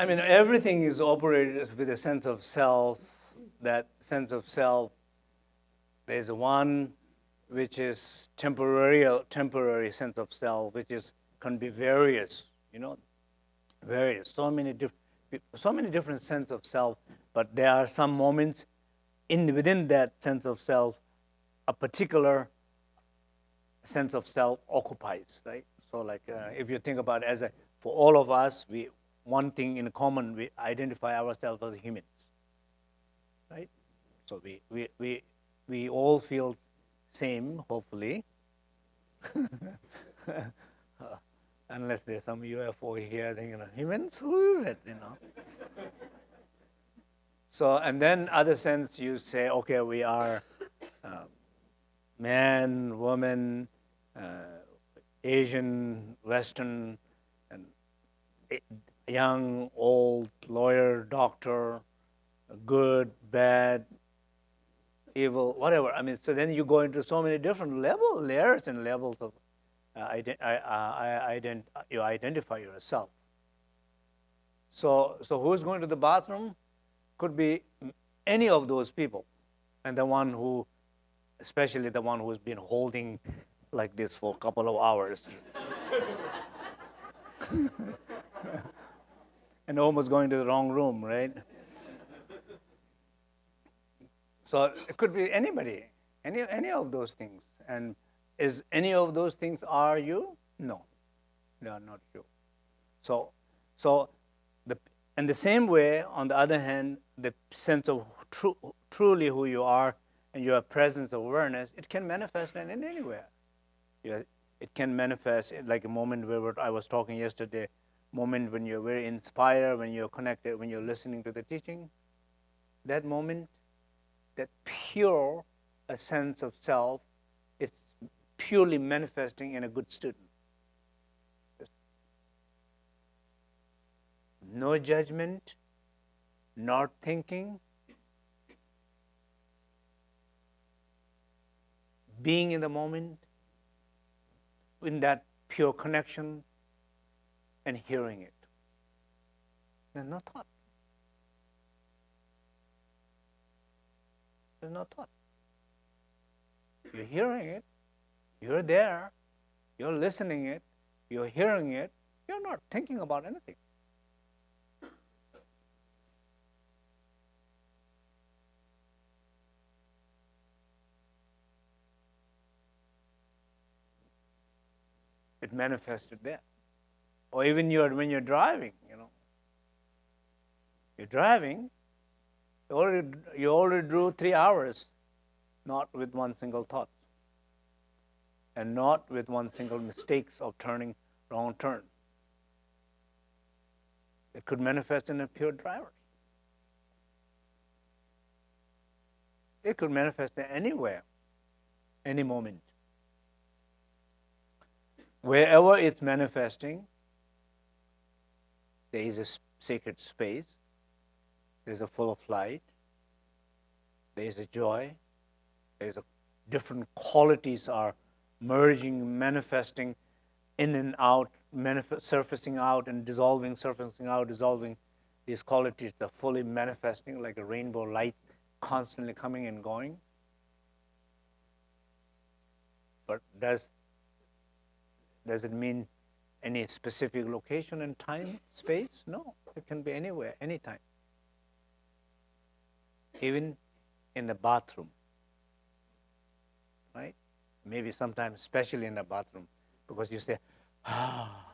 I mean, everything is operated with a sense of self. That sense of self, there's one which is temporary, temporary sense of self, which is can be various, you know, various, so many different, so many different sense of self. But there are some moments in within that sense of self, a particular sense of self occupies, right? So, like uh, if you think about as a, for all of us, we one thing in common, we identify ourselves as humans, right? So we, we, we, we all feel same, hopefully. unless there's some UFO here, then, you know, humans, who is it, you know? so, and then other sense, you say, okay, we are uh, man, woman, uh, Asian, Western, and young, old, lawyer, doctor, good, bad, evil, whatever. I mean, so then you go into so many different level, layers and levels of uh, ident uh, ident you identify yourself. So, so who's going to the bathroom? Could be any of those people, and the one who, especially the one who's been holding like this for a couple of hours. and almost going to the wrong room, right? so it could be anybody, any, any of those things. And is any of those things are you? No, they are not you. So, so the, in the same way, on the other hand, the sense of tru truly who you are and your presence of awareness, it can manifest in, anywhere. Yeah, it can manifest like a moment where I was talking yesterday moment when you're very inspired, when you're connected, when you're listening to the teaching, that moment, that pure a sense of self, it's purely manifesting in a good student. No judgment, not thinking, being in the moment, in that pure connection and hearing it. There's no thought. There's no thought. You're hearing it, you're there, you're listening it, you're hearing it, you're not thinking about anything. It manifested there or even you're, when you're driving, you know. You're driving, you already, you already drew three hours, not with one single thought, and not with one single mistakes of turning wrong turn. It could manifest in a pure driver. It could manifest anywhere, any moment. Wherever it's manifesting, there is a sacred space, there's a full of light, there is a joy, there's a different qualities are merging, manifesting in and out, surfacing out and dissolving, surfacing out, dissolving. These qualities are fully manifesting like a rainbow light constantly coming and going. But does, does it mean any specific location and time, space? No, it can be anywhere, anytime. Even in the bathroom, right? Maybe sometimes, especially in the bathroom, because you say, ah.